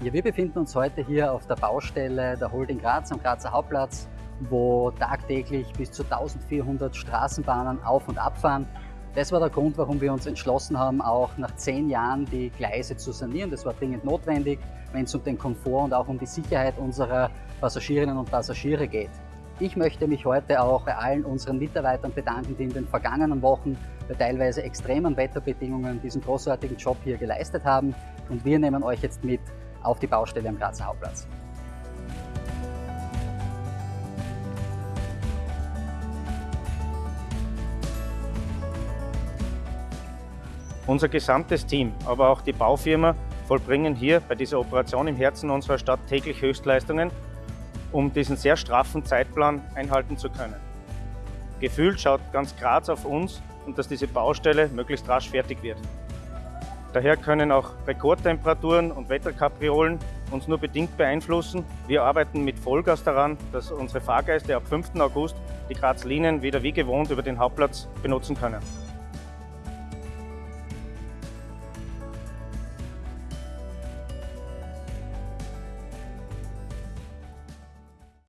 Ja, wir befinden uns heute hier auf der Baustelle der Holding Graz am Grazer Hauptplatz, wo tagtäglich bis zu 1400 Straßenbahnen auf- und abfahren. Das war der Grund, warum wir uns entschlossen haben, auch nach zehn Jahren die Gleise zu sanieren. Das war dringend notwendig, wenn es um den Komfort und auch um die Sicherheit unserer Passagierinnen und Passagiere geht. Ich möchte mich heute auch bei allen unseren Mitarbeitern bedanken, die in den vergangenen Wochen bei teilweise extremen Wetterbedingungen diesen großartigen Job hier geleistet haben. Und wir nehmen euch jetzt mit auf die Baustelle am Grazer Hauptplatz. Unser gesamtes Team, aber auch die Baufirma vollbringen hier bei dieser Operation im Herzen unserer Stadt täglich Höchstleistungen, um diesen sehr straffen Zeitplan einhalten zu können. Gefühlt schaut ganz Graz auf uns und dass diese Baustelle möglichst rasch fertig wird. Daher können auch Rekordtemperaturen und Wetterkapriolen uns nur bedingt beeinflussen. Wir arbeiten mit Vollgas daran, dass unsere Fahrgäste ab 5. August die Graz-Linien wieder wie gewohnt über den Hauptplatz benutzen können.